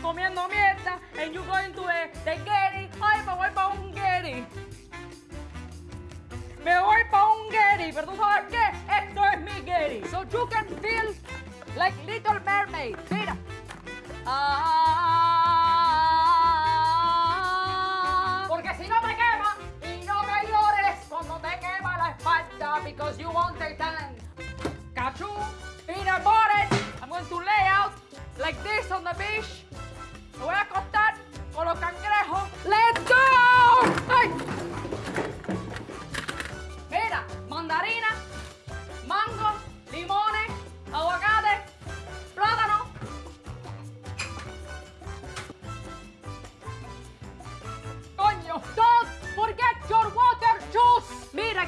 comiendo mierda and you going to the, Getty. Ay, me voy para un Getty. Me voy para un Getty, pero tú sabes qué? Esto es mi Getty. So you can feel like Little Mermaid. Mira. Ah, porque si no me quema y no me llores cuando te quema la espalda because you won't take time. Cachu, peanut butter. I'm going to lay out like this on the beach.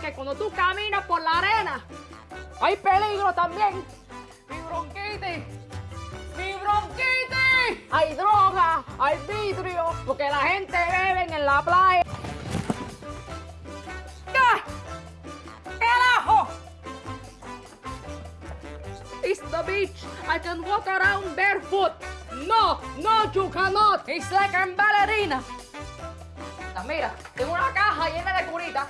Que cuando tú caminas por la arena, hay peligro también. Mi bronquitis, mi bronquitis. Hay droga, hay vidrio, porque la gente bebe en la playa. ¡Ah! ¡Carajo! It's the beach. I can walk around barefoot. No, no, you cannot. It's like I'm ballerina. Mira, tengo una caja llena de curitas.